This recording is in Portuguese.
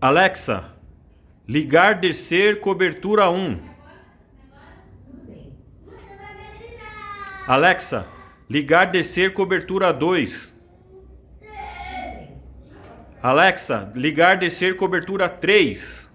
Alexa, ligar descer cobertura 1. Alexa, ligar descer cobertura 2. Alexa, ligar descer cobertura 3.